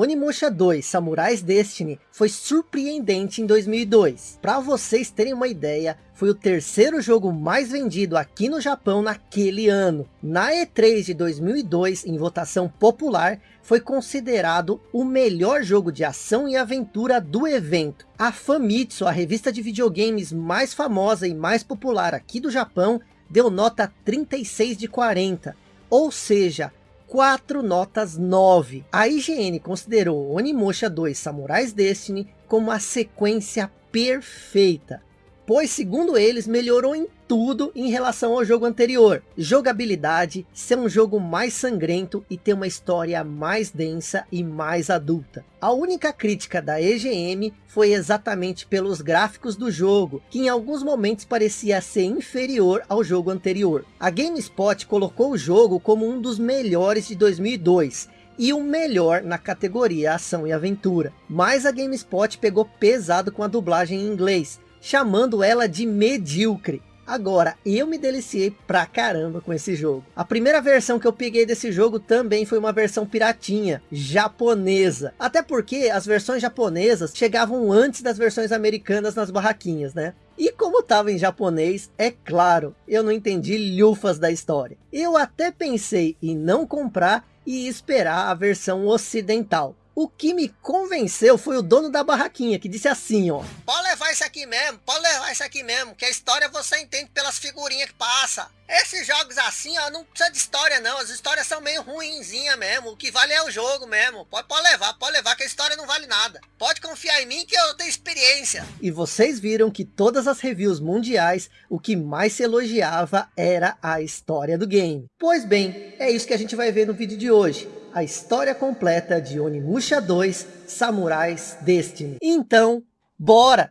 Onimusha 2 Samurais Destiny foi surpreendente em 2002. Para vocês terem uma ideia, foi o terceiro jogo mais vendido aqui no Japão naquele ano. Na E3 de 2002, em votação popular, foi considerado o melhor jogo de ação e aventura do evento. A Famitsu, a revista de videogames mais famosa e mais popular aqui do Japão, deu nota 36 de 40. Ou seja, 4 notas 9. A IGN considerou Onimusha 2 Samurais Destiny como a sequência perfeita pois segundo eles melhorou em tudo em relação ao jogo anterior. Jogabilidade, ser um jogo mais sangrento e ter uma história mais densa e mais adulta. A única crítica da EGM foi exatamente pelos gráficos do jogo, que em alguns momentos parecia ser inferior ao jogo anterior. A GameSpot colocou o jogo como um dos melhores de 2002, e o melhor na categoria ação e aventura. Mas a GameSpot pegou pesado com a dublagem em inglês, chamando ela de medíocre. Agora, eu me deliciei pra caramba com esse jogo. A primeira versão que eu peguei desse jogo também foi uma versão piratinha, japonesa. Até porque as versões japonesas chegavam antes das versões americanas nas barraquinhas, né? E como estava em japonês, é claro, eu não entendi lufas da história. Eu até pensei em não comprar e esperar a versão ocidental. O que me convenceu foi o dono da barraquinha, que disse assim, ó. Pode levar isso aqui mesmo, pode levar isso aqui mesmo, que a história você entende pelas figurinhas que passa. Esses jogos assim, ó, não precisa de história não, as histórias são meio ruinzinha mesmo, o que vale é o jogo mesmo. Pode, pode levar, pode levar, que a história não vale nada. Pode confiar em mim que eu tenho experiência. E vocês viram que todas as reviews mundiais, o que mais se elogiava era a história do game. Pois bem, é isso que a gente vai ver no vídeo de hoje a história completa de Onimusha 2 Samurais Destiny. Então, bora!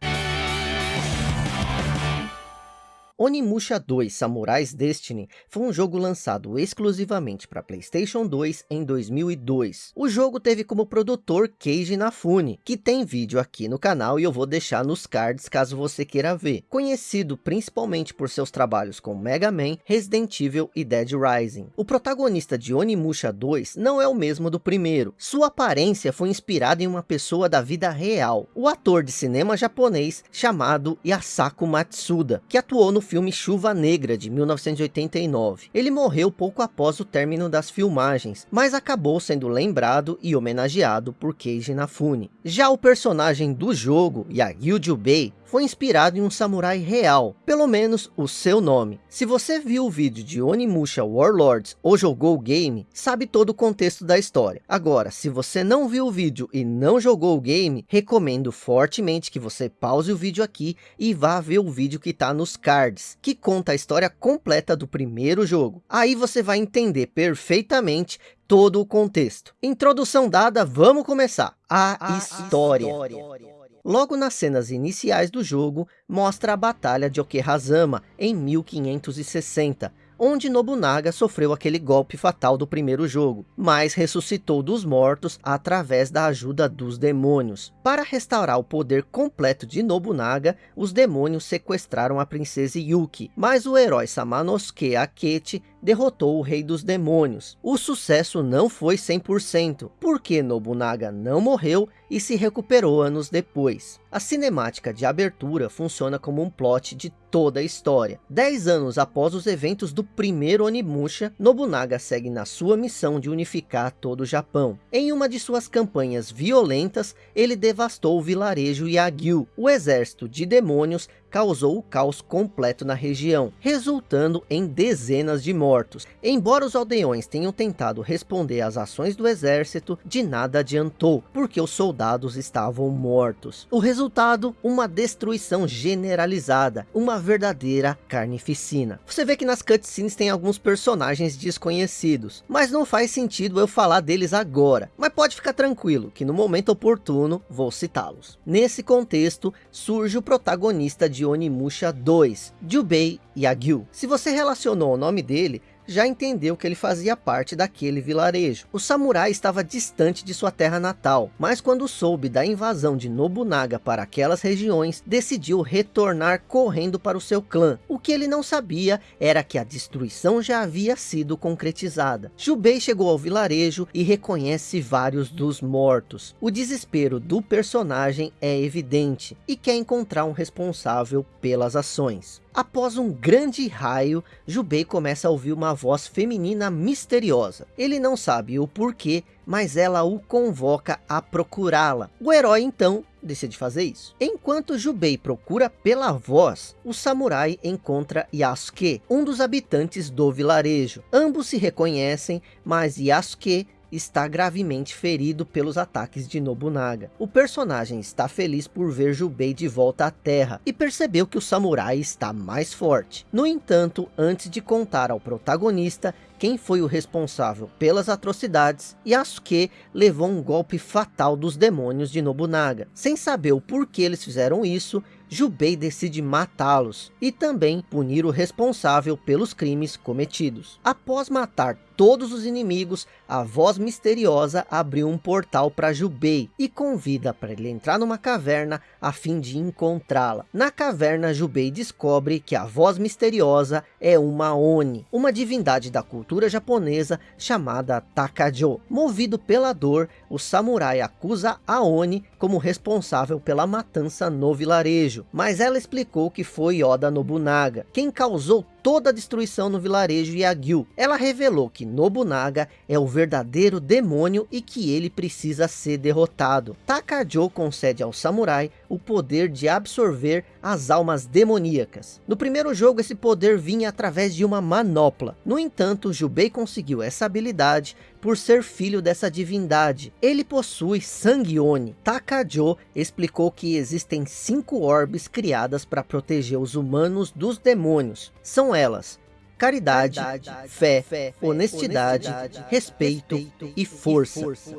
Onimusha 2 Samurais Destiny foi um jogo lançado exclusivamente para Playstation 2 em 2002. O jogo teve como produtor Keiji Inafune, que tem vídeo aqui no canal e eu vou deixar nos cards caso você queira ver. Conhecido principalmente por seus trabalhos com Mega Man, Resident Evil e Dead Rising. O protagonista de Onimusha 2 não é o mesmo do primeiro. Sua aparência foi inspirada em uma pessoa da vida real. O ator de cinema japonês chamado Yasako Matsuda, que atuou no filme Chuva Negra, de 1989. Ele morreu pouco após o término das filmagens, mas acabou sendo lembrado e homenageado por Keiji Inafune. Já o personagem do jogo, Yagyu Jubei, foi inspirado em um samurai real, pelo menos o seu nome. Se você viu o vídeo de Onimusha Warlords ou jogou o game, sabe todo o contexto da história. Agora, se você não viu o vídeo e não jogou o game, recomendo fortemente que você pause o vídeo aqui e vá ver o vídeo que está nos cards, que conta a história completa do primeiro jogo. Aí você vai entender perfeitamente todo o contexto. Introdução dada, vamos começar. A, a história. história. Logo nas cenas iniciais do jogo, mostra a Batalha de Okehazama, em 1560, onde Nobunaga sofreu aquele golpe fatal do primeiro jogo, mas ressuscitou dos mortos através da ajuda dos demônios. Para restaurar o poder completo de Nobunaga, os demônios sequestraram a princesa Yuki, mas o herói Samanosuke Akechi derrotou o rei dos demônios. O sucesso não foi 100%, porque Nobunaga não morreu e se recuperou anos depois. A cinemática de abertura funciona como um plot de toda a história. Dez anos após os eventos do primeiro Onimusha, Nobunaga segue na sua missão de unificar todo o Japão. Em uma de suas campanhas violentas, ele devastou o vilarejo Yagyu, o exército de demônios causou o caos completo na região, resultando em dezenas de mortos. Embora os aldeões tenham tentado responder às ações do exército, de nada adiantou, porque os soldados estavam mortos. O resultado, uma destruição generalizada, uma verdadeira carnificina. Você vê que nas cutscenes tem alguns personagens desconhecidos, mas não faz sentido eu falar deles agora. Mas pode ficar tranquilo, que no momento oportuno vou citá-los. Nesse contexto, surge o protagonista de de Onimusha 2, Jubei Yagyu. Se você relacionou o nome dele, já entendeu que ele fazia parte daquele vilarejo. O samurai estava distante de sua terra natal, mas quando soube da invasão de Nobunaga para aquelas regiões, decidiu retornar correndo para o seu clã. O que ele não sabia era que a destruição já havia sido concretizada. Jubei chegou ao vilarejo e reconhece vários dos mortos. O desespero do personagem é evidente e quer encontrar um responsável pelas ações. Após um grande raio, Jubei começa a ouvir uma voz feminina misteriosa. Ele não sabe o porquê, mas ela o convoca a procurá-la. O herói então decide fazer isso. Enquanto Jubei procura pela voz, o samurai encontra Yasuke, um dos habitantes do vilarejo. Ambos se reconhecem, mas Yasuke está gravemente ferido pelos ataques de Nobunaga. O personagem está feliz por ver Jubei de volta à terra e percebeu que o samurai está mais forte. No entanto, antes de contar ao protagonista quem foi o responsável pelas atrocidades, Yasuke levou um golpe fatal dos demônios de Nobunaga. Sem saber o porquê eles fizeram isso, Jubei decide matá-los e também punir o responsável pelos crimes cometidos. Após matar todos os inimigos, a voz misteriosa abriu um portal para Jubei e convida para ele entrar numa caverna a fim de encontrá-la. Na caverna, Jubei descobre que a voz misteriosa é uma Oni, uma divindade da cultura japonesa chamada Takajo. Movido pela dor, o samurai acusa a Oni como responsável pela matança no vilarejo, mas ela explicou que foi Oda Nobunaga, quem causou toda a destruição no vilarejo Yagyu. Ela revelou que Nobunaga é o verdadeiro demônio e que ele precisa ser derrotado. Takajo concede ao samurai o poder de absorver as almas demoníacas. No primeiro jogo esse poder vinha através de uma manopla. No entanto, Jubei conseguiu essa habilidade por ser filho dessa divindade. Ele possui sangue Oni. Takajo explicou que existem cinco orbes criadas para proteger os humanos dos demônios. São elas caridade, caridade fé, fé, honestidade, honestidade respeito, respeito, e força. força.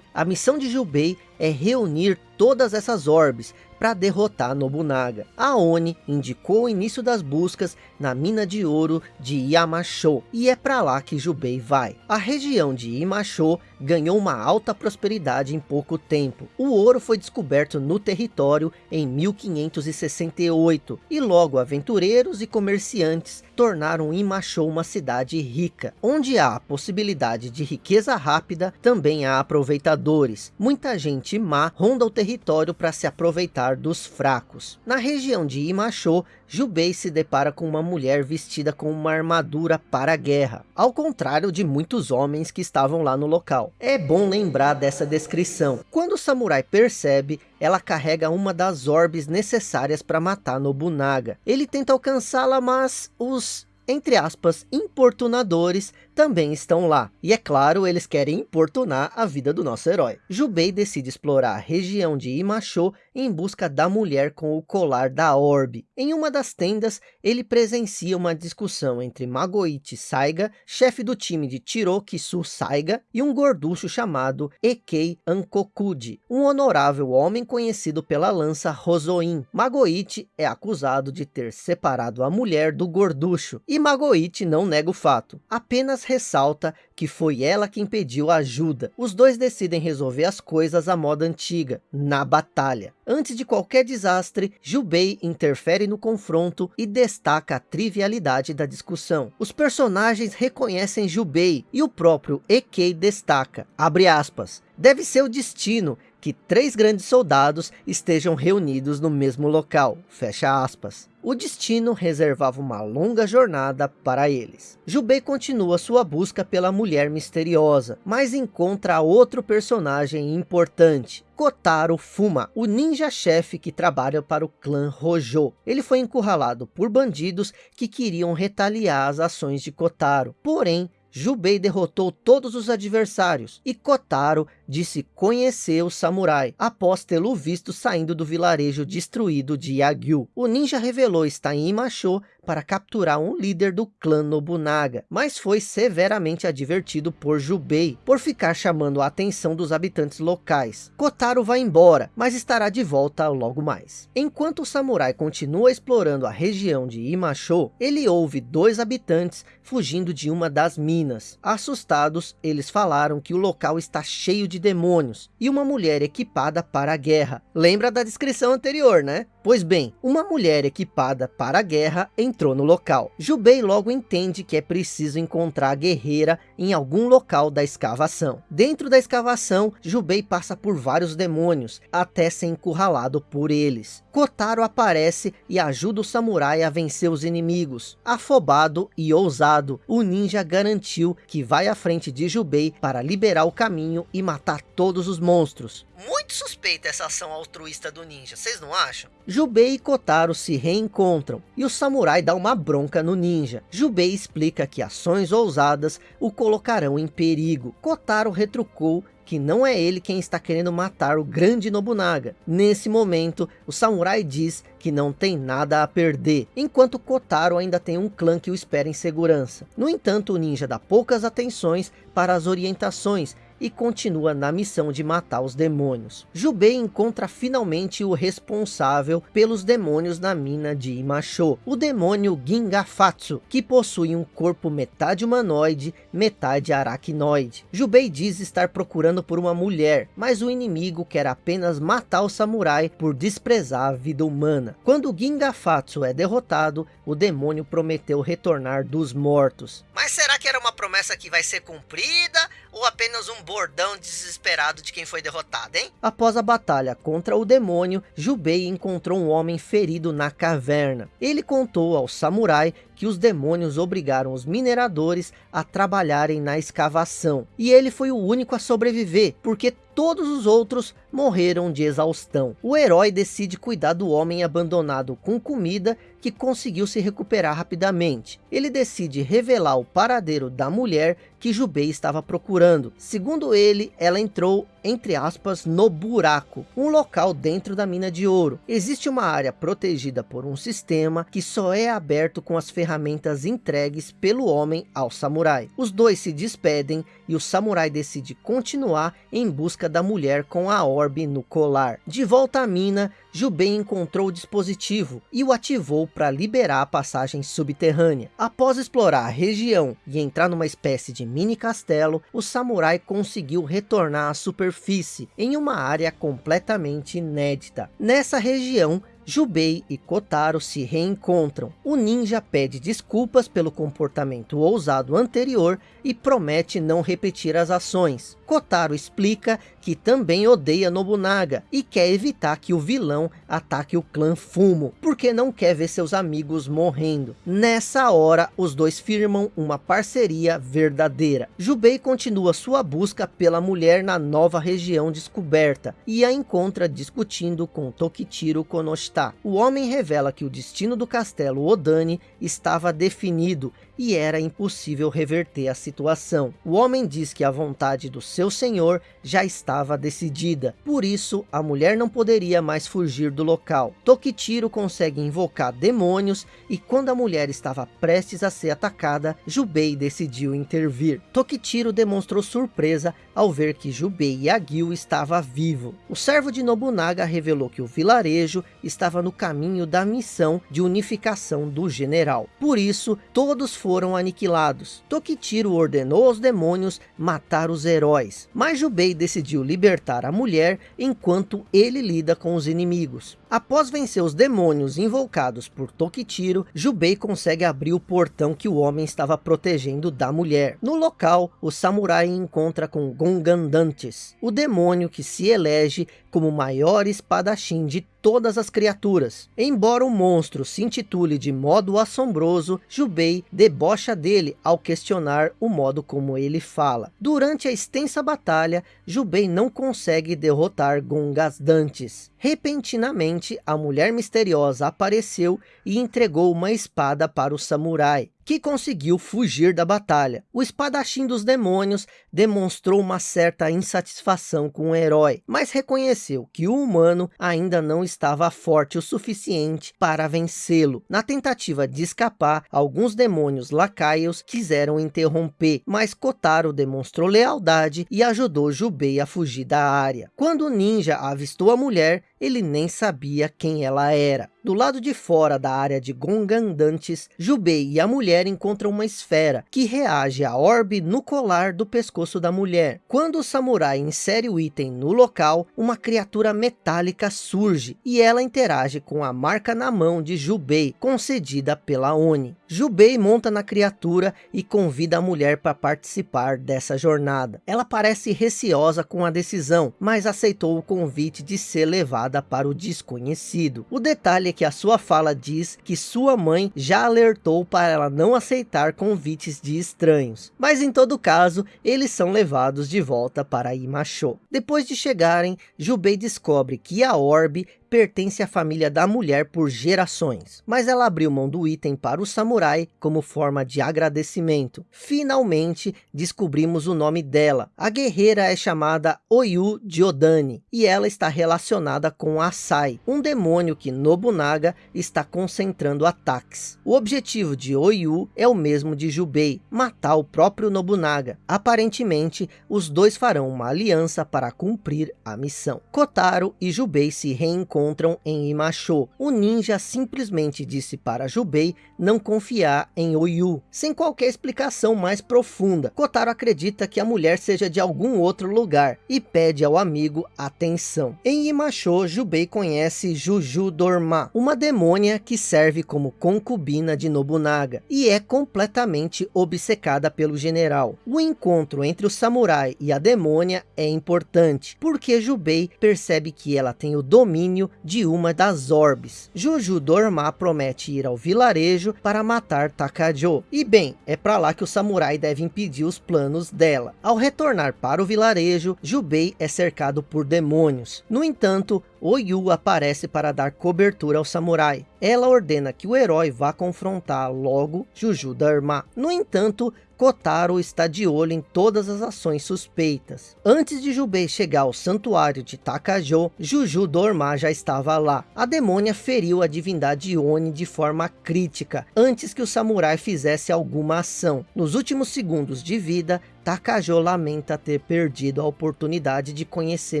A missão de Jubei é reunir todas essas orbes para derrotar Nobunaga. A Oni indicou o início das buscas na mina de ouro de Yamashou, e é para lá que Jubei vai. A região de Yamashou ganhou uma alta prosperidade em pouco tempo. O ouro foi descoberto no território em 1568, e logo aventureiros e comerciantes tornaram Imachou uma cidade rica. Onde há a possibilidade de riqueza rápida, também há aproveitadores. Muita gente má ronda o território para se aproveitar dos fracos. Na região de Imachou, Jubei se depara com uma mulher vestida com uma armadura para a guerra, ao contrário de muitos homens que estavam lá no local. É bom lembrar dessa descrição. Quando o samurai percebe, ela carrega uma das orbes necessárias para matar Nobunaga. Ele tenta alcançá-la, mas os entre aspas, importunadores também estão lá. E é claro, eles querem importunar a vida do nosso herói. Jubei decide explorar a região de Imachou em busca da mulher com o colar da orbe. Em uma das tendas, ele presencia uma discussão entre Magoichi Saiga, chefe do time de Tirokisu Saiga, e um gorducho chamado Ekei Ankokuji, um honorável homem conhecido pela lança Rosoin. Magoichi é acusado de ter separado a mulher do gorducho, e Magoichi não nega o fato, apenas ressalta que foi ela quem pediu ajuda. Os dois decidem resolver as coisas à moda antiga, na batalha. Antes de qualquer desastre, Jubei interfere no confronto e destaca a trivialidade da discussão. Os personagens reconhecem Jubei e o próprio Ekei destaca, abre aspas, deve ser o destino que três grandes soldados estejam reunidos no mesmo local, fecha aspas. O destino reservava uma longa jornada para eles. Jubei continua sua busca pela mulher misteriosa, mas encontra outro personagem importante, Kotaro Fuma, o ninja-chefe que trabalha para o clã Rojo. Ele foi encurralado por bandidos que queriam retaliar as ações de Kotaro. Porém, Jubei derrotou todos os adversários e Kotaro disse conhecer o samurai após tê-lo visto saindo do vilarejo destruído de Yagyu. O ninja revelou estar em Imasho para capturar um líder do clã Nobunaga, mas foi severamente advertido por Jubei por ficar chamando a atenção dos habitantes locais. Kotaro vai embora, mas estará de volta logo mais. Enquanto o samurai continua explorando a região de Imasho, ele ouve dois habitantes fugindo de uma das minas. Assustados, eles falaram que o local está cheio de demônios e uma mulher equipada para a guerra. Lembra da descrição anterior, né? Pois bem, uma mulher equipada para a guerra entrou no local. Jubei logo entende que é preciso encontrar a guerreira em algum local da escavação. Dentro da escavação, Jubei passa por vários demônios, até ser encurralado por eles. Kotaro aparece e ajuda o samurai a vencer os inimigos. Afobado e ousado, o ninja garantiu que vai à frente de Jubei para liberar o caminho e matar todos os monstros. Muito suspeita essa ação altruísta do ninja, vocês não acham? Jubei e Kotaro se reencontram e o samurai dá uma bronca no ninja. Jubei explica que ações ousadas o colocarão em perigo. Kotaro retrucou que não é ele quem está querendo matar o grande Nobunaga. Nesse momento, o samurai diz que não tem nada a perder, enquanto Kotaro ainda tem um clã que o espera em segurança. No entanto, o ninja dá poucas atenções para as orientações e continua na missão de matar os demônios. Jubei encontra finalmente o responsável pelos demônios na mina de Imasho, o demônio Gingafatsu, que possui um corpo metade humanoide, metade aracnoide. Jubei diz estar procurando por uma mulher, mas o inimigo quer apenas matar o samurai por desprezar a vida humana. Quando Gingafatsu é derrotado, o demônio prometeu retornar dos mortos. Mas será que era uma promessa que vai ser cumprida ou apenas um bordão desesperado de quem foi derrotado, hein? Após a batalha contra o demônio, Jubei encontrou um homem ferido na caverna. Ele contou ao samurai que os demônios obrigaram os mineradores a trabalharem na escavação. E ele foi o único a sobreviver, porque todos os outros morreram de exaustão. O herói decide cuidar do homem abandonado com comida que conseguiu se recuperar rapidamente. Ele decide revelar o paradeiro da mulher que Jubei estava procurando. Segundo ele, ela entrou, entre aspas, no buraco, um local dentro da mina de ouro. Existe uma área protegida por um sistema que só é aberto com as ferramentas entregues pelo homem ao samurai. Os dois se despedem e o samurai decide continuar em busca da mulher com a orbe no colar. De volta à mina, Jubei encontrou o dispositivo e o ativou para liberar a passagem subterrânea. Após explorar a região e entrar numa espécie de mini castelo, o samurai conseguiu retornar à superfície em uma área completamente inédita. Nessa região, Jubei e Kotaro se reencontram. O ninja pede desculpas pelo comportamento ousado anterior e promete não repetir as ações. Kotaro explica que também odeia Nobunaga e quer evitar que o vilão ataque o clã Fumo, porque não quer ver seus amigos morrendo. Nessa hora, os dois firmam uma parceria verdadeira. Jubei continua sua busca pela mulher na nova região descoberta e a encontra discutindo com Tokichiro Konoshita. O homem revela que o destino do castelo Odani estava definido e era impossível reverter a situação. O homem diz que a vontade do seu senhor já estava decidida, por isso a mulher não poderia mais fugir do local. Tokichiro consegue invocar demônios e quando a mulher estava prestes a ser atacada, Jubei decidiu intervir. Tokichiro demonstrou surpresa ao ver que Jubei Yagyu estava vivo. O servo de Nobunaga revelou que o vilarejo estava no caminho da missão de unificação do general. Por isso, todos foram aniquilados. Tokichiro ordenou aos demônios matar os heróis, mas Jubei decidiu libertar a mulher enquanto ele lida com os inimigos. Após vencer os demônios invocados por Tokichiro, Jubei consegue abrir o portão que o homem estava protegendo da mulher. No local, o samurai encontra com Gongandantes, o demônio que se elege como maior espadachim de todas as criaturas. Embora o monstro se intitule de modo assombroso, Jubei debocha dele ao questionar o modo como ele fala. Durante a extensa batalha, Jubei não consegue derrotar Gongas Dantes. Repentinamente, a mulher misteriosa apareceu e entregou uma espada para o samurai que conseguiu fugir da batalha. O espadachim dos demônios demonstrou uma certa insatisfação com o herói, mas reconheceu que o humano ainda não estava forte o suficiente para vencê-lo. Na tentativa de escapar, alguns demônios lacaios quiseram interromper, mas Kotaro demonstrou lealdade e ajudou Jubei a fugir da área. Quando o ninja avistou a mulher, ele nem sabia quem ela era. Do lado de fora da área de Gongandantes, Jubei e a mulher encontram uma esfera que reage à orbe no colar do pescoço da mulher. Quando o samurai insere o item no local, uma criatura metálica surge e ela interage com a marca na mão de Jubei, concedida pela Oni. Jubei monta na criatura e convida a mulher para participar dessa jornada. Ela parece receosa com a decisão, mas aceitou o convite de ser levada para o desconhecido. O detalhe é que a sua fala diz que sua mãe já alertou para ela não aceitar convites de estranhos. Mas em todo caso, eles são levados de volta para Imacho. Depois de chegarem, Jubei descobre que a orbe pertence à família da mulher por gerações. Mas ela abriu mão do item para o samurai como forma de agradecimento. Finalmente descobrimos o nome dela. A guerreira é chamada Oyu Diodani e ela está relacionada com Asai, um demônio que Nobunaga está concentrando ataques. O objetivo de Oyu é o mesmo de Jubei, matar o próprio Nobunaga. Aparentemente, os dois farão uma aliança para cumprir a missão. Kotaro e Jubei se reencontram encontram em Imacho. O ninja simplesmente disse para Jubei não confiar em Oyu, sem qualquer explicação mais profunda. Kotaro acredita que a mulher seja de algum outro lugar e pede ao amigo atenção. Em Imacho, Jubei conhece Juju Dorma, uma demônia que serve como concubina de Nobunaga e é completamente obcecada pelo general. O encontro entre o samurai e a demônia é importante, porque Jubei percebe que ela tem o domínio de uma das orbes. Juju Dorma promete ir ao vilarejo para matar Takajo. E bem, é para lá que o samurai deve impedir os planos dela. Ao retornar para o vilarejo, Jubei é cercado por demônios. No entanto, Oyu aparece para dar cobertura ao samurai. Ela ordena que o herói vá confrontar logo Juju Dharma. No entanto, Kotaro está de olho em todas as ações suspeitas. Antes de Jubei chegar ao santuário de Takajo, Juju Dorma já estava lá. A demônia feriu a divindade Oni de forma crítica, antes que o samurai fizesse alguma ação. Nos últimos segundos de vida, Takajo lamenta ter perdido a oportunidade de conhecer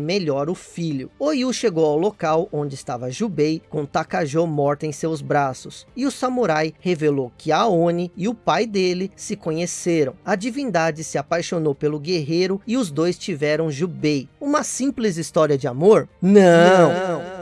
melhor o filho. Oyu chegou ao local onde estava Jubei, com Takajo morta em seus braços. E o samurai revelou que a Oni e o pai dele se conheceram. A divindade se apaixonou pelo guerreiro e os dois tiveram Jubei. Uma simples história de amor? Não! Não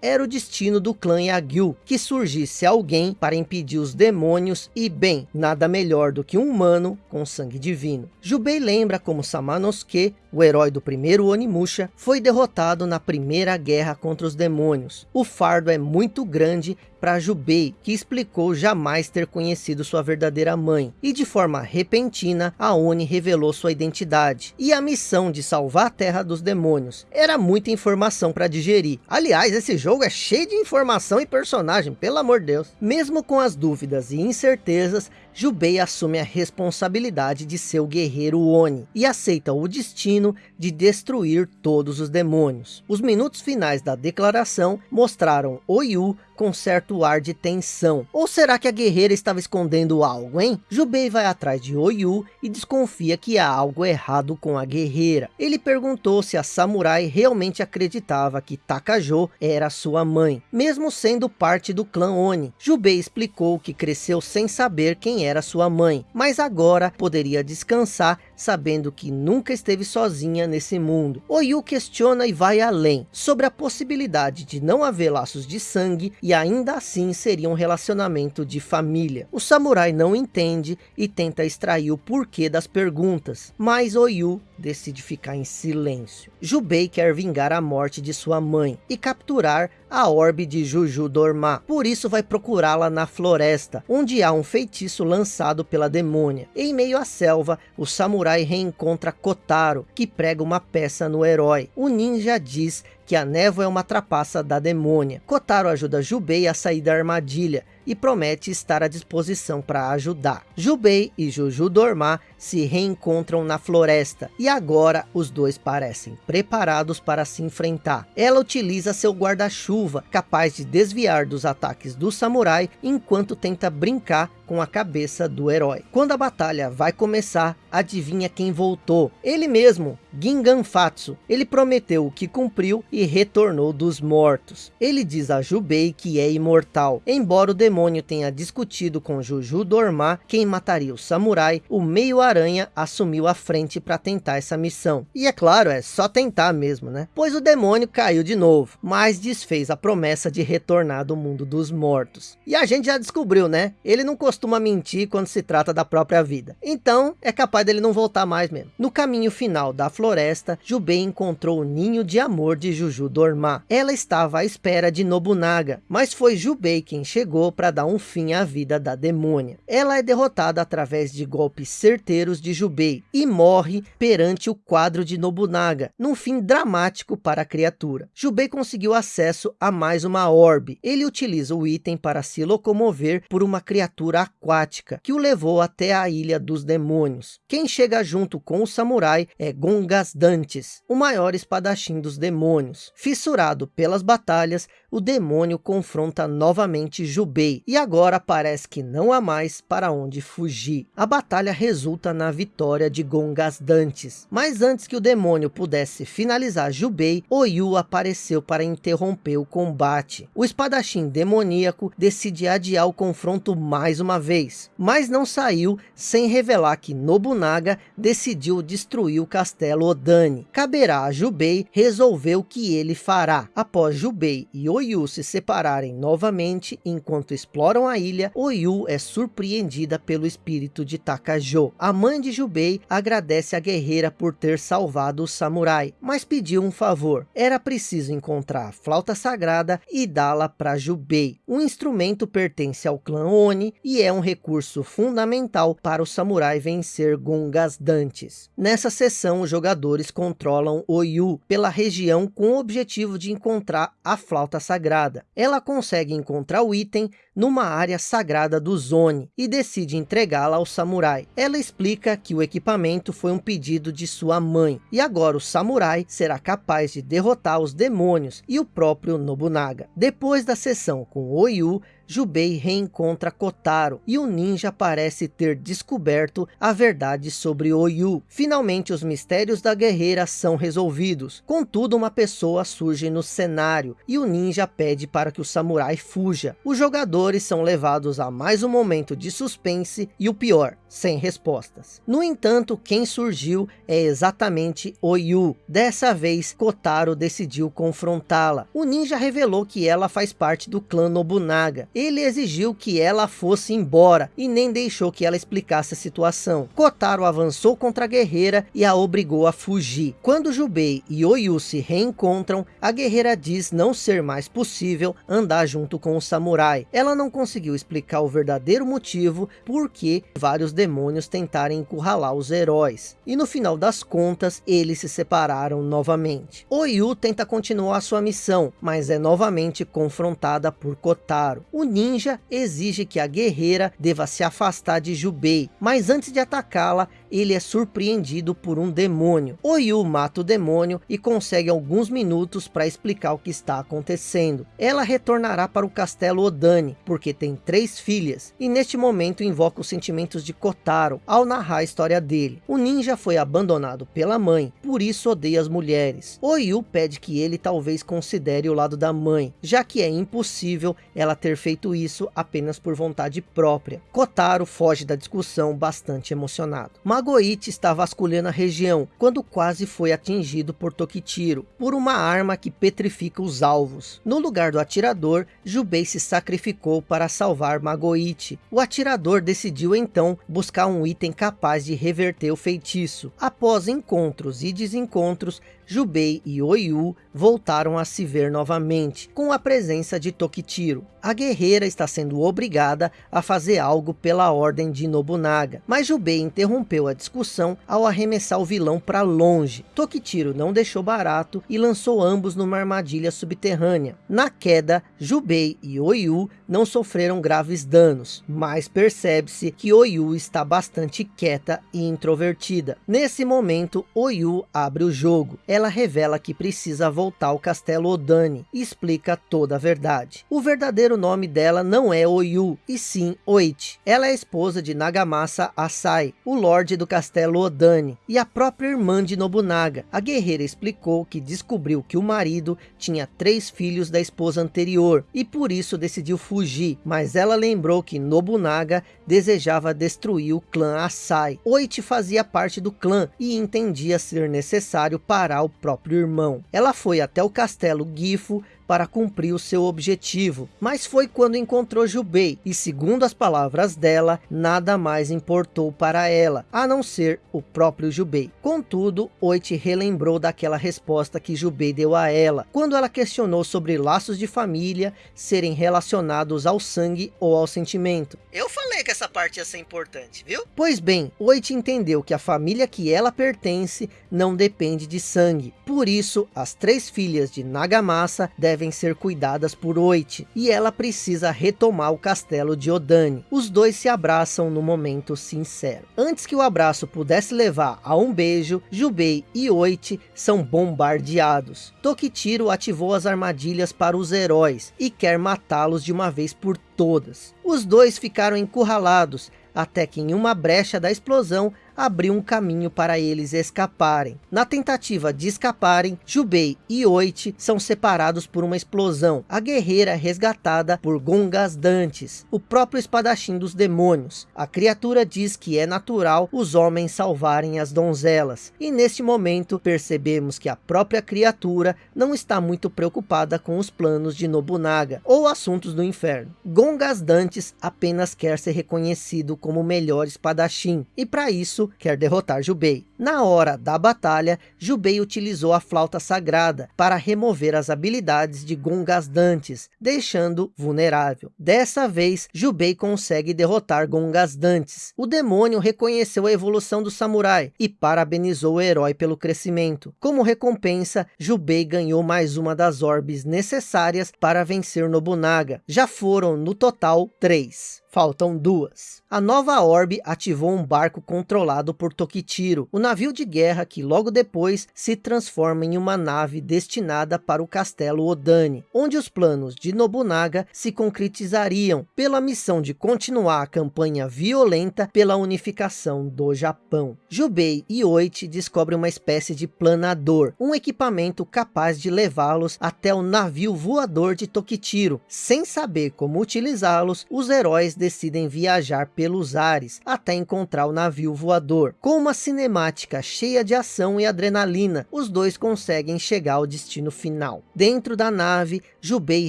era o destino do clã Yagyu, que surgisse alguém para impedir os demônios e bem, nada melhor do que um humano com sangue divino. Jubei lembra como Samanosuke, o herói do primeiro Onimusha, foi derrotado na primeira guerra contra os demônios. O fardo é muito grande para Jubei, que explicou jamais ter conhecido sua verdadeira mãe. E de forma repentina, a Oni revelou sua identidade. E a missão de salvar a terra dos demônios. Era muita informação para digerir. Aliás, esse jogo é cheio de informação e personagem, pelo amor de Deus. Mesmo com as dúvidas e incertezas, Jubei assume a responsabilidade de ser o guerreiro Oni e aceita o destino de destruir todos os demônios. Os minutos finais da declaração mostraram Oyu com certo ar de tensão. Ou será que a guerreira estava escondendo algo, hein? Jubei vai atrás de Oyu e desconfia que há algo errado com a guerreira. Ele perguntou se a samurai realmente acreditava que Takajo era sua mãe, mesmo sendo parte do clã Oni. Jubei explicou que cresceu sem saber quem era sua mãe, mas agora poderia descansar sabendo que nunca esteve sozinha nesse mundo. Oyu questiona e vai além, sobre a possibilidade de não haver laços de sangue e ainda assim seria um relacionamento de família. O samurai não entende e tenta extrair o porquê das perguntas, mas Oyu decide ficar em silêncio. Jubei quer vingar a morte de sua mãe e capturar a orbe de Juju Dormá. Por isso vai procurá-la na floresta, onde há um feitiço lançado pela demônia. Em meio à selva, o samurai reencontra Kotaro, que prega uma peça no herói. O ninja diz que a névoa é uma trapaça da demônia. Kotaro ajuda Jubei a sair da armadilha e promete estar à disposição para ajudar. Jubei e Juju Dormá se reencontram na floresta e agora os dois parecem preparados para se enfrentar. Ela utiliza seu guarda-chuva capaz de desviar dos ataques do samurai enquanto tenta brincar com a cabeça do herói. Quando a batalha vai começar, adivinha quem voltou? Ele mesmo, Gingan Fatsu. Ele prometeu o que cumpriu e retornou dos mortos. Ele diz a Jubei que é imortal. Embora o demônio tenha discutido com Juju Dormá quem mataria o samurai, o meio-aranha assumiu a frente para tentar essa missão. E é claro, é só tentar mesmo, né? Pois o demônio caiu de novo, mas desfez a promessa de retornar do mundo dos mortos. E a gente já descobriu, né? Ele não costuma mentir quando se trata da própria vida. Então, é capaz dele não voltar mais mesmo. No caminho final da floresta, Jubei encontrou o ninho de amor de Juju Dormá. Ela estava à espera de Nobunaga, mas foi Jubei quem chegou para dar um fim à vida da demônia. Ela é derrotada através de golpes certeiros de Jubei e morre perante o quadro de Nobunaga, num fim dramático para a criatura. Jubei conseguiu acesso a mais uma orbe. Ele utiliza o item para se locomover por uma criatura aquática, que o levou até a Ilha dos Demônios. Quem chega junto com o samurai é Gongas Dantes, o maior espadachim dos demônios. Fissurado pelas batalhas, o demônio confronta novamente Jubei, e agora parece que não há mais para onde fugir. A batalha resulta na vitória de Gongas Dantes, mas antes que o demônio pudesse finalizar Jubei, Oyu apareceu para interromper o combate. O espadachim demoníaco decide adiar o confronto mais uma vez, mas não saiu sem revelar que Nobunaga decidiu destruir o castelo Odani. Caberá a Jubei resolver o que ele fará. Após Jubei e Oyu se separarem novamente enquanto exploram a ilha, Oyu é surpreendida pelo espírito de Takajo. A mãe de Jubei agradece a guerreira por ter salvado o samurai, mas pediu um favor. Era preciso encontrar a flauta sagrada e dá-la para Jubei. O instrumento pertence ao clã Oni e é um recurso fundamental para o samurai vencer Gungas Dantes. Nessa sessão, os jogadores controlam Oyu pela região com o objetivo de encontrar a flauta sagrada. Ela consegue encontrar o item numa área sagrada do Zone e decide entregá-la ao samurai. Ela explica que o equipamento foi um pedido de sua mãe e agora o samurai será capaz de derrotar os demônios e o próprio Nobunaga. Depois da sessão com Oyu, Jubei reencontra Kotaro e o ninja parece ter descoberto a verdade sobre Oyu. Finalmente os mistérios da guerreira são resolvidos. Contudo uma pessoa surge no cenário e o ninja pede para que o samurai fuja. Os jogadores são levados a mais um momento de suspense e o pior, sem respostas. No entanto, quem surgiu é exatamente Oyu. Dessa vez, Kotaro decidiu confrontá-la. O ninja revelou que ela faz parte do clã Nobunaga ele exigiu que ela fosse embora e nem deixou que ela explicasse a situação. Kotaro avançou contra a guerreira e a obrigou a fugir. Quando Jubei e Oyu se reencontram, a guerreira diz não ser mais possível andar junto com o samurai. Ela não conseguiu explicar o verdadeiro motivo por que vários demônios tentarem encurralar os heróis. E no final das contas, eles se separaram novamente. Oyu tenta continuar sua missão, mas é novamente confrontada por Kotaro. O ninja exige que a guerreira deva se afastar de Jubei, mas antes de atacá-la, ele é surpreendido por um demônio. Oyu mata o demônio e consegue alguns minutos para explicar o que está acontecendo. Ela retornará para o castelo Odani, porque tem três filhas, e neste momento invoca os sentimentos de Kotaro ao narrar a história dele. O ninja foi abandonado pela mãe, por isso odeia as mulheres. Oyu pede que ele talvez considere o lado da mãe, já que é impossível ela ter feito isso apenas por vontade própria. Kotaro foge da discussão bastante emocionado. Mas Magoichi está vasculhando a região, quando quase foi atingido por Tokitiro, por uma arma que petrifica os alvos. No lugar do atirador, Jubei se sacrificou para salvar Magoichi. O atirador decidiu então buscar um item capaz de reverter o feitiço. Após encontros e desencontros, Jubei e Oyu voltaram a se ver novamente, com a presença de Tokitiro. A guerreira está sendo obrigada a fazer algo pela ordem de Nobunaga, mas Jubei interrompeu a discussão ao arremessar o vilão para longe. Tokitiro não deixou barato e lançou ambos numa armadilha subterrânea. Na queda, Jubei e Oyu não sofreram graves danos, mas percebe-se que Oyu está bastante quieta e introvertida. Nesse momento, Oyu abre o jogo. Ela revela que precisa voltar ao castelo Odani e explica toda a verdade. O verdadeiro nome dela não é Oyu, e sim Oichi. Ela é esposa de Nagamasa Asai, o lorde do castelo Odani, e a própria irmã de Nobunaga. A guerreira explicou que descobriu que o marido tinha três filhos da esposa anterior, e por isso decidiu fugir, mas ela lembrou que Nobunaga desejava destruir o clã Asai. Oichi fazia parte do clã e entendia ser necessário parar o próprio irmão. Ela foi até o castelo Gifo para cumprir o seu objetivo. Mas foi quando encontrou Jubei, e segundo as palavras dela, nada mais importou para ela, a não ser o próprio Jubei. Contudo, Oichi relembrou daquela resposta que Jubei deu a ela, quando ela questionou sobre laços de família serem relacionados ao sangue ou ao sentimento. Eu falei que essa parte ia ser importante, viu? Pois bem, Oichi entendeu que a família que ela pertence não depende de sangue. Por isso, as três filhas de Nagamasa devem devem ser cuidadas por Oichi, e ela precisa retomar o castelo de Odani. Os dois se abraçam no momento sincero. Antes que o abraço pudesse levar a um beijo, Jubei e Oichi são bombardeados. Tokitiro ativou as armadilhas para os heróis, e quer matá-los de uma vez por todas. Os dois ficaram encurralados, até que em uma brecha da explosão, abriu um caminho para eles escaparem. Na tentativa de escaparem, Jubei e Oichi são separados por uma explosão. A guerreira é resgatada por Gongas Dantes, o próprio espadachim dos demônios. A criatura diz que é natural os homens salvarem as donzelas. E neste momento percebemos que a própria criatura não está muito preocupada com os planos de Nobunaga ou assuntos do inferno. Gongas Dantes apenas quer ser reconhecido como o melhor espadachim. E para isso quer derrotar Jubei. Na hora da batalha, Jubei utilizou a flauta sagrada para remover as habilidades de Gongas Dantes, deixando vulnerável. Dessa vez, Jubei consegue derrotar Gongas Dantes. O demônio reconheceu a evolução do samurai e parabenizou o herói pelo crescimento. Como recompensa, Jubei ganhou mais uma das orbes necessárias para vencer Nobunaga. Já foram, no total, três. Faltam duas. A nova orbe ativou um barco controlado por Tokitiro, o navio de guerra que logo depois se transforma em uma nave destinada para o castelo Odani, onde os planos de Nobunaga se concretizariam pela missão de continuar a campanha violenta pela unificação do Japão. Jubei e Oichi descobrem uma espécie de planador, um equipamento capaz de levá-los até o navio voador de Tokitiro. Sem saber como utilizá-los, os heróis decidem viajar pelos ares até encontrar o navio voador. Com uma cinemática cheia de ação e adrenalina, os dois conseguem chegar ao destino final. Dentro da nave, Jubei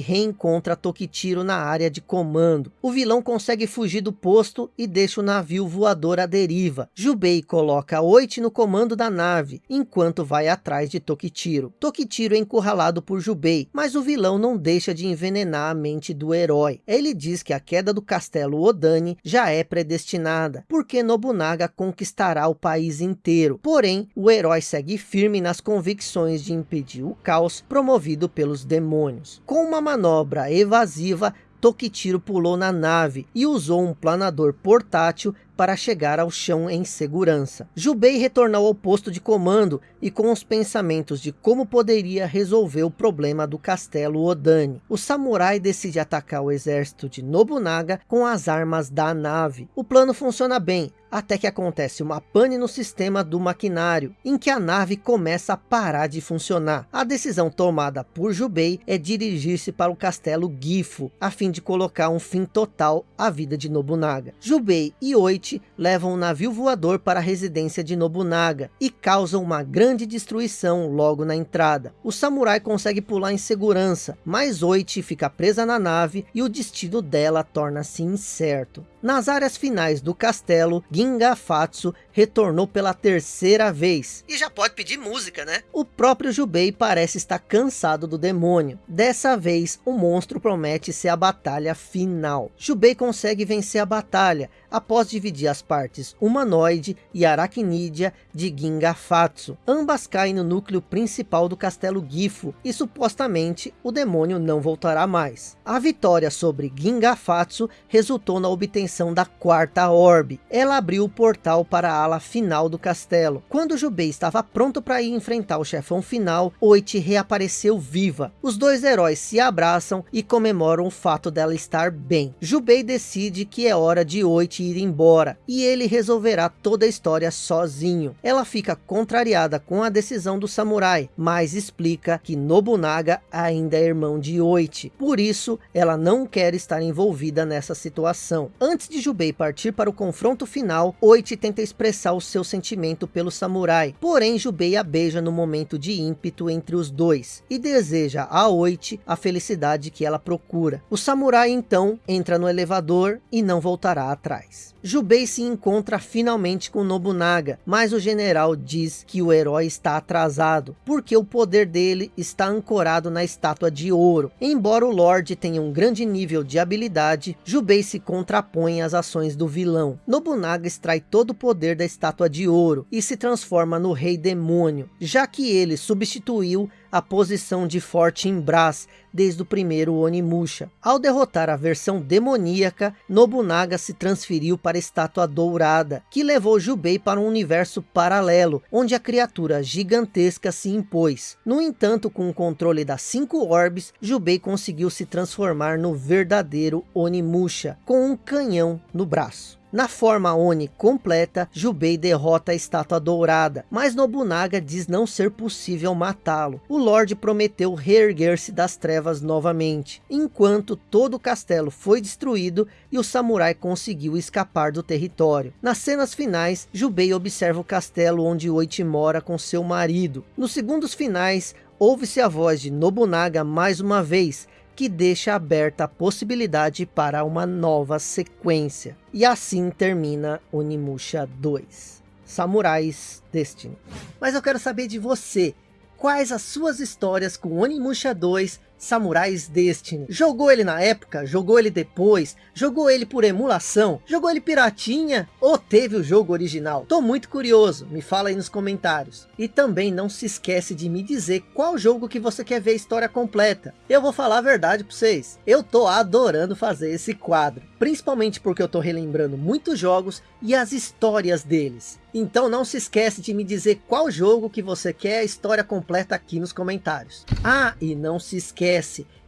reencontra Tokitiro na área de comando. O vilão consegue fugir do posto e deixa o navio voador à deriva. Jubei coloca Oichi no comando da nave, enquanto vai atrás de Tokitiro. Tokitiro é encurralado por Jubei, mas o vilão não deixa de envenenar a mente do herói. Ele diz que a queda do castelo castelo Odani já é predestinada, porque Nobunaga conquistará o país inteiro. Porém, o herói segue firme nas convicções de impedir o caos promovido pelos demônios. Com uma manobra evasiva, Tokitiro pulou na nave e usou um planador portátil para chegar ao chão em segurança. Jubei retornou ao posto de comando e com os pensamentos de como poderia resolver o problema do castelo Odani. O samurai decide atacar o exército de Nobunaga com as armas da nave. O plano funciona bem, até que acontece uma pane no sistema do maquinário, em que a nave começa a parar de funcionar. A decisão tomada por Jubei é dirigir-se para o castelo Gifu, a fim de colocar um fim total à vida de Nobunaga. Jubei e Oichi levam um navio voador para a residência de Nobunaga, e causam uma grande destruição logo na entrada. O samurai consegue pular em segurança, mas Oichi fica presa na nave e o destino dela torna-se incerto. Nas áreas finais do castelo, Ginga Fatsu retornou pela terceira vez. E já pode pedir música, né? O próprio Jubei parece estar cansado do demônio. Dessa vez, o monstro promete ser a batalha final. Jubei consegue vencer a batalha, após dividir as partes humanoide e aracnídea de Ginga Fatsu. Ambas caem no núcleo principal do castelo Gifu, e supostamente o demônio não voltará mais. A vitória sobre Ginga Fatsu resultou na obtenção da quarta orbe. Ela abriu o portal para a ala final do castelo. Quando Jubei estava pronto para ir enfrentar o chefão final, Oichi reapareceu viva. Os dois heróis se abraçam e comemoram o fato dela estar bem. Jubei decide que é hora de Oichi ir embora, e ele resolverá toda a história sozinho. Ela fica contrariada com a decisão do samurai, mas explica que Nobunaga ainda é irmão de Oichi. Por isso, ela não quer estar envolvida nessa situação. Antes de Jubei partir para o confronto final, Oichi tenta expressar o seu sentimento pelo samurai. Porém, Jubei a beija no momento de ímpeto entre os dois, e deseja a Oichi a felicidade que ela procura. O samurai então entra no elevador e não voltará atrás. Jubei se encontra finalmente com Nobunaga, mas o general diz que o herói está atrasado, porque o poder dele está ancorado na estátua de ouro. Embora o Lorde tenha um grande nível de habilidade, Jubei se contrapõe às ações do vilão. Nobunaga extrai todo o poder da estátua de ouro e se transforma no rei demônio, já que ele substituiu a posição de Forte Brás desde o primeiro Onimusha. Ao derrotar a versão demoníaca, Nobunaga se transferiu para a estátua dourada, que levou Jubei para um universo paralelo, onde a criatura gigantesca se impôs. No entanto, com o controle das cinco orbes, Jubei conseguiu se transformar no verdadeiro Onimusha, com um canhão no braço. Na forma Oni completa, Jubei derrota a estátua dourada, mas Nobunaga diz não ser possível matá-lo. O Lorde prometeu reerguer-se das trevas novamente, enquanto todo o castelo foi destruído e o samurai conseguiu escapar do território. Nas cenas finais, Jubei observa o castelo onde Oichi mora com seu marido. Nos segundos finais, ouve-se a voz de Nobunaga mais uma vez, que deixa aberta a possibilidade para uma nova sequência. E assim termina Onimusha 2. Samurais Destiny. Mas eu quero saber de você. Quais as suas histórias com Onimusha 2 Samurais Destiny. Jogou ele na época? Jogou ele depois? Jogou ele por emulação? Jogou ele piratinha? Ou teve o jogo original? Tô muito curioso, me fala aí nos comentários. E também não se esquece de me dizer qual jogo que você quer ver a história completa. Eu vou falar a verdade para vocês. Eu tô adorando fazer esse quadro. Principalmente porque eu tô relembrando muitos jogos e as histórias deles. Então não se esquece de me dizer qual jogo que você quer a história completa aqui nos comentários. Ah, e não se esquece,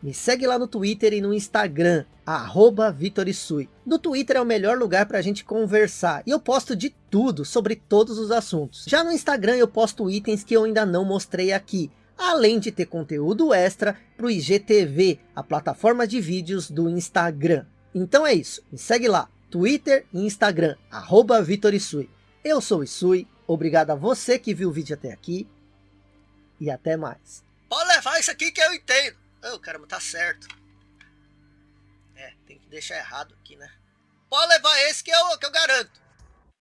me segue lá no Twitter e no Instagram, arroba Vitorisui. No Twitter é o melhor lugar para a gente conversar, e eu posto de tudo, sobre todos os assuntos. Já no Instagram eu posto itens que eu ainda não mostrei aqui, além de ter conteúdo extra para o IGTV, a plataforma de vídeos do Instagram. Então é isso, me segue lá, Twitter e Instagram, arroba Vitorisui. Eu sou o Isui, obrigado a você que viu o vídeo até aqui, e até mais. Pode levar isso aqui que eu entendo. Oh, caramba, tá certo. É, tem que deixar errado aqui, né? Pode levar esse que eu, que eu garanto.